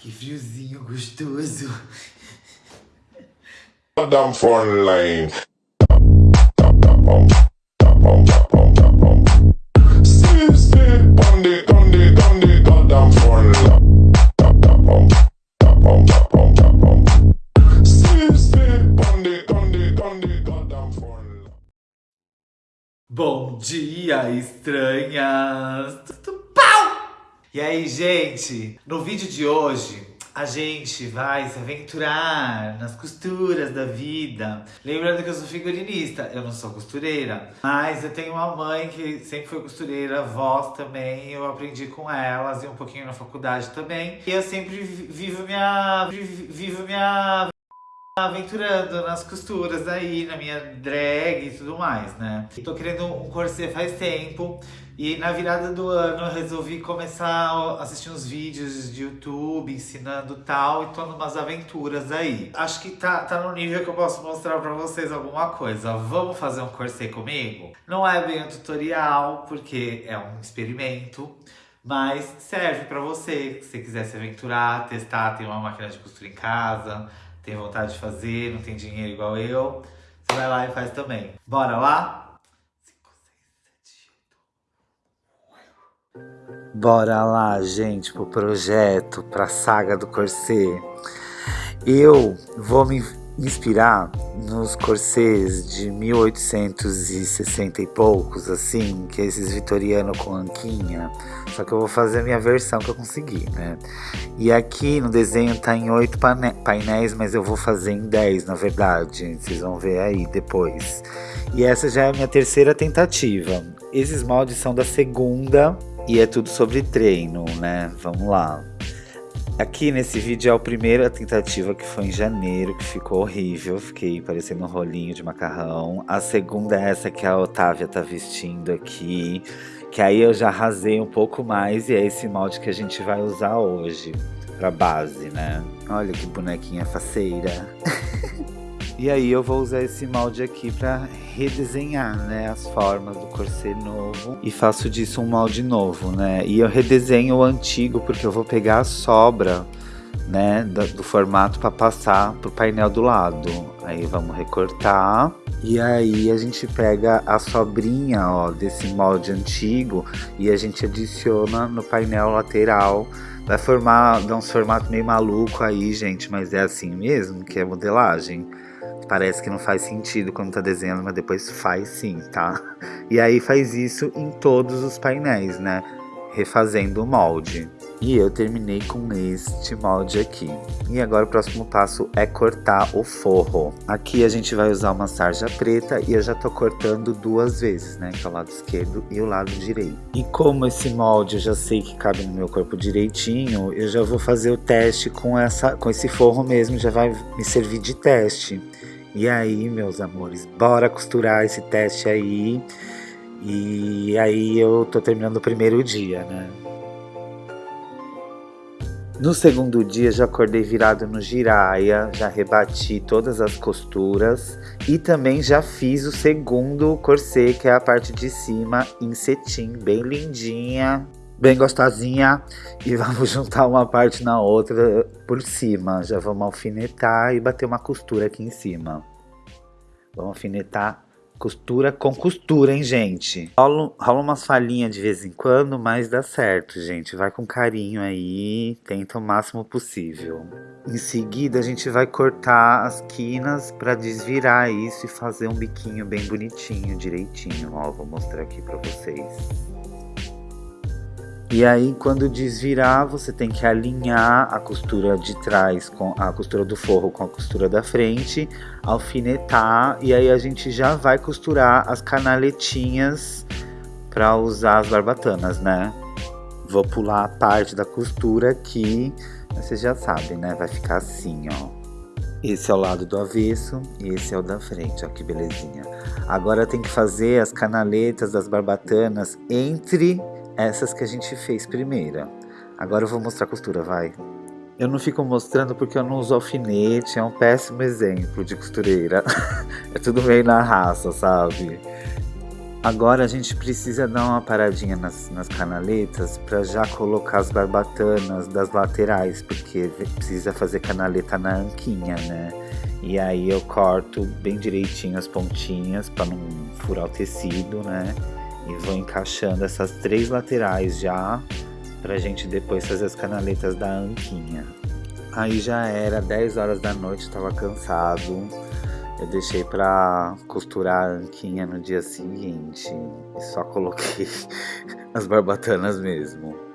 que friozinho gostoso. Damn front line. Bom dia, estranhas! Tudo! E aí, gente? No vídeo de hoje, a gente vai se aventurar nas costuras da vida. Lembrando que eu sou figurinista, eu não sou costureira. Mas eu tenho uma mãe que sempre foi costureira, avós também. Eu aprendi com elas e um pouquinho na faculdade também. E eu sempre vivo minha... Vivo minha aventurando nas costuras aí, na minha drag e tudo mais, né? Tô querendo um corset faz tempo e na virada do ano eu resolvi começar a assistir uns vídeos de YouTube ensinando tal e tô numas aventuras aí. Acho que tá, tá no nível que eu posso mostrar pra vocês alguma coisa. Vamos fazer um corset comigo? Não é bem um tutorial, porque é um experimento. Mas serve pra você, se você quiser se aventurar, testar, tem uma máquina de costura em casa, tem vontade de fazer, não tem dinheiro igual eu, você vai lá e faz também. Bora lá? 5, 6, 7, 8. Bora lá, gente, pro projeto, pra saga do corset. Eu vou me inspirar nos corsets de 1860 e poucos, assim, que é esses vitoriano com anquinha. Só que eu vou fazer a minha versão que eu consegui, né? E aqui no desenho tá em oito painéis, mas eu vou fazer em 10, na verdade. Vocês vão ver aí depois. E essa já é a minha terceira tentativa. Esses moldes são da segunda e é tudo sobre treino, né? Vamos lá. Aqui nesse vídeo é a primeira tentativa que foi em janeiro, que ficou horrível, fiquei parecendo um rolinho de macarrão. A segunda é essa que a Otávia tá vestindo aqui, que aí eu já arrasei um pouco mais e é esse molde que a gente vai usar hoje, pra base, né? Olha que bonequinha faceira. E aí eu vou usar esse molde aqui para redesenhar, né, as formas do corset novo e faço disso um molde novo, né? E eu redesenho o antigo porque eu vou pegar a sobra, né, do, do formato para passar pro painel do lado. Aí vamos recortar e aí a gente pega a sobrinha, ó, desse molde antigo e a gente adiciona no painel lateral Vai formar, dar uns formatos meio maluco aí, gente, mas é assim mesmo que é modelagem. Parece que não faz sentido quando tá desenhando, mas depois faz sim, tá? E aí faz isso em todos os painéis, né? Refazendo o molde. E eu terminei com este molde aqui. E agora o próximo passo é cortar o forro. Aqui a gente vai usar uma sarja preta e eu já tô cortando duas vezes, né? Que é o lado esquerdo e o lado direito. E como esse molde eu já sei que cabe no meu corpo direitinho, eu já vou fazer o teste com, essa, com esse forro mesmo, já vai me servir de teste. E aí, meus amores, bora costurar esse teste aí. E aí eu tô terminando o primeiro dia, né? No segundo dia já acordei virado no giraia, já rebati todas as costuras e também já fiz o segundo corset, que é a parte de cima em cetim, bem lindinha bem gostosinha e vamos juntar uma parte na outra por cima. Já vamos alfinetar e bater uma costura aqui em cima. Vamos alfinetar costura com costura, hein, gente? Rola, rola umas falhinhas de vez em quando, mas dá certo, gente. Vai com carinho aí, tenta o máximo possível. Em seguida, a gente vai cortar as quinas para desvirar isso e fazer um biquinho bem bonitinho, direitinho. Ó, vou mostrar aqui para vocês. E aí, quando desvirar, você tem que alinhar a costura de trás com a costura do forro com a costura da frente, alfinetar e aí a gente já vai costurar as canaletinhas para usar as barbatanas, né? Vou pular a parte da costura aqui, vocês já sabem, né? Vai ficar assim, ó. Esse é o lado do avesso e esse é o da frente, ó que belezinha. Agora tem que fazer as canaletas das barbatanas entre essas que a gente fez primeira. Agora eu vou mostrar a costura, vai. Eu não fico mostrando porque eu não uso alfinete, é um péssimo exemplo de costureira. é tudo meio na raça, sabe? Agora a gente precisa dar uma paradinha nas, nas canaletas para já colocar as barbatanas das laterais, porque precisa fazer canaleta na anquinha, né? E aí eu corto bem direitinho as pontinhas para não furar o tecido, né? E vou encaixando essas três laterais já pra gente depois fazer as canaletas da anquinha. Aí já era 10 horas da noite, tava cansado. Eu deixei pra costurar a anquinha no dia seguinte e só coloquei as barbatanas mesmo.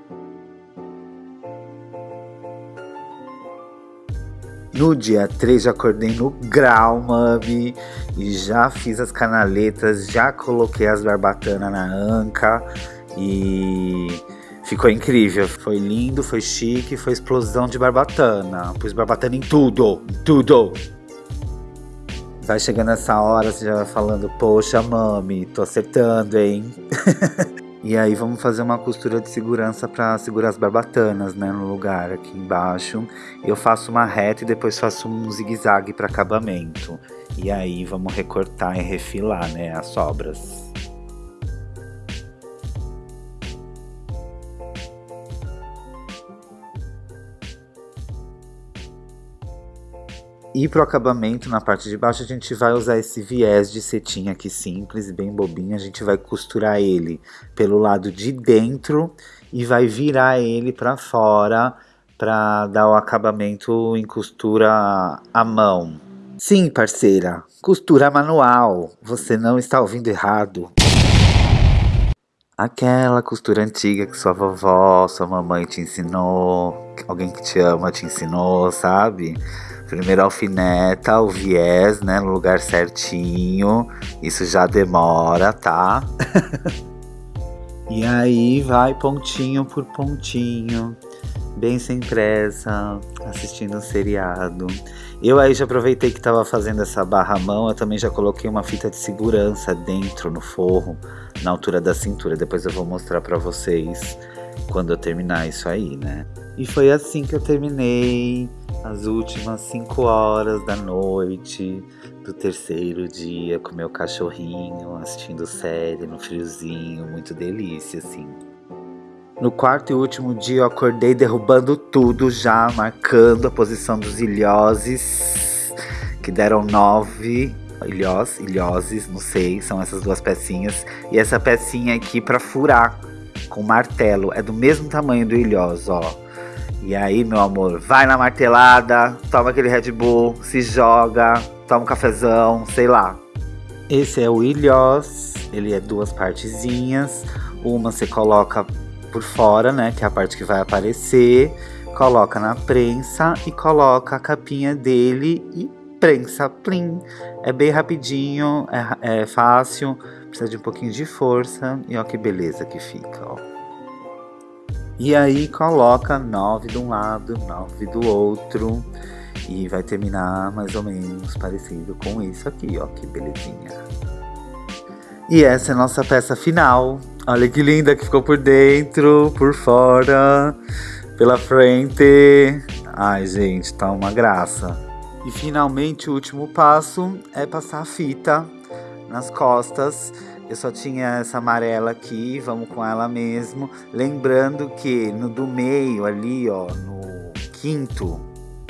No dia 3 já acordei no grau, mami, e já fiz as canaletas, já coloquei as barbatanas na anca e ficou incrível. Foi lindo, foi chique, foi explosão de barbatana. Pus barbatana em tudo, em tudo. Vai chegando essa hora, você já vai falando, poxa, mami, tô acertando, hein? e aí vamos fazer uma costura de segurança para segurar as barbatanas, né, no lugar aqui embaixo. Eu faço uma reta e depois faço um zigue-zague para acabamento. E aí vamos recortar e refilar, né, as sobras. E para o acabamento, na parte de baixo, a gente vai usar esse viés de cetim aqui simples, bem bobinho. A gente vai costurar ele pelo lado de dentro e vai virar ele para fora para dar o acabamento em costura à mão. Sim, parceira, costura manual. Você não está ouvindo errado. Aquela costura antiga que sua vovó, sua mamãe te ensinou, alguém que te ama te ensinou, sabe? Primeiro alfineta o viés, né, no lugar certinho. Isso já demora, tá? e aí vai pontinho por pontinho, bem sem pressa, assistindo um seriado. Eu aí já aproveitei que tava fazendo essa barra mão, eu também já coloquei uma fita de segurança dentro no forro, na altura da cintura. Depois eu vou mostrar para vocês quando eu terminar isso aí, né? E foi assim que eu terminei as últimas cinco horas da noite do terceiro dia com meu cachorrinho assistindo série no friozinho, muito delícia, assim. No quarto e último dia eu acordei derrubando tudo já, marcando a posição dos ilhoses, que deram nove ilhós, ilhoses, não sei, são essas duas pecinhas. E essa pecinha aqui para furar com martelo, é do mesmo tamanho do ilhós, ó. E aí, meu amor, vai na martelada, toma aquele Red Bull, se joga, toma um cafezão, sei lá. Esse é o ilhós, ele é duas partezinhas. Uma você coloca por fora, né, que é a parte que vai aparecer. Coloca na prensa e coloca a capinha dele e prensa, plim. É bem rapidinho, é, é fácil, precisa de um pouquinho de força. E ó que beleza que fica, ó. E aí coloca nove de um lado, nove do outro. E vai terminar mais ou menos parecido com isso aqui, ó, que belezinha. E essa é a nossa peça final. Olha que linda que ficou por dentro, por fora, pela frente. Ai, gente, tá uma graça. E finalmente o último passo é passar a fita nas costas eu só tinha essa amarela aqui, vamos com ela mesmo. Lembrando que no do meio ali, ó, no quinto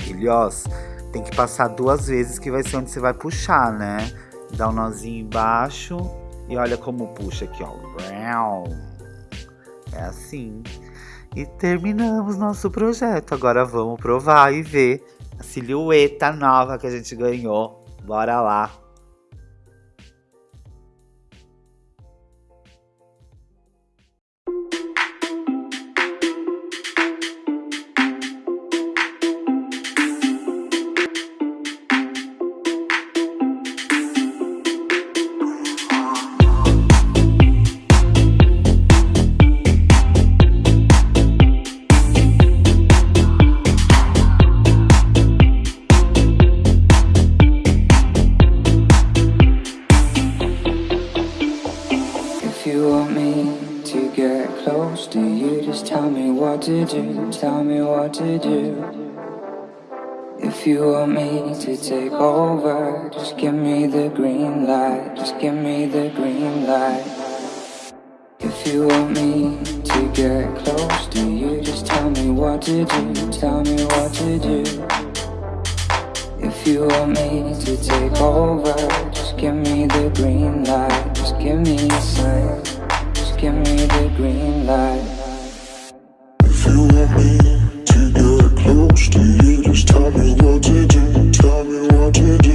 ilhós, tem que passar duas vezes que vai ser onde você vai puxar, né? Dá um nozinho embaixo e olha como puxa aqui, ó. É assim. E terminamos nosso projeto. Agora vamos provar e ver a silhueta nova que a gente ganhou. Bora lá. Do, tell me what to do. If you want me to take over, just give me the green light, just give me the green light. If you want me to get close to you, just tell me what to do, tell me what to do. If you want me to take over, just give me the green light, just give me a sign, just give me the green light. Want me to get close to you, just tell me what to do, tell me what to do.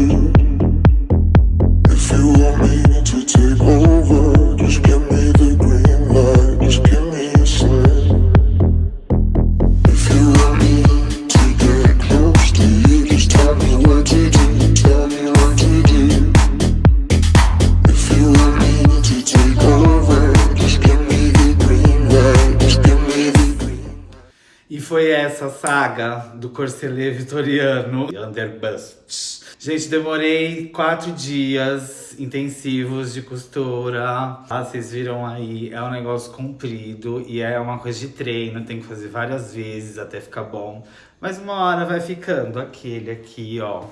Essa saga do corselet vitoriano Underbust. Gente, demorei quatro dias intensivos de costura. Ah, vocês viram aí, é um negócio comprido e é uma coisa de treino, tem que fazer várias vezes até ficar bom. Mas uma hora vai ficando aquele aqui, ó.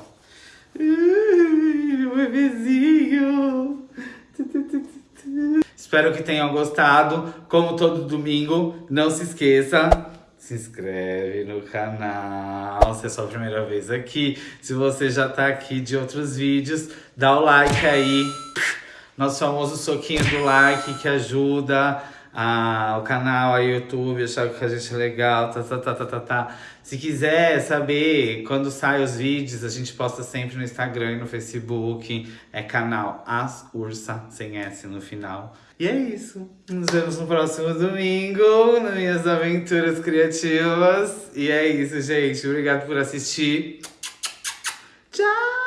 Meu bebezinho. Espero que tenham gostado. Como todo domingo, não se esqueça, se inscreve no canal se é sua primeira vez aqui. Se você já tá aqui de outros vídeos, dá o like aí. Nosso famoso soquinho do like que ajuda a, o canal, a YouTube, achar que a gente é legal, tá, tá, tá, tá, tá, tá. Se quiser saber quando saem os vídeos, a gente posta sempre no Instagram e no Facebook. É canal As Ursa, sem S no final. E é isso. Nos vemos no próximo domingo, nas minhas aventuras criativas. E é isso, gente. Obrigado por assistir. Tchau!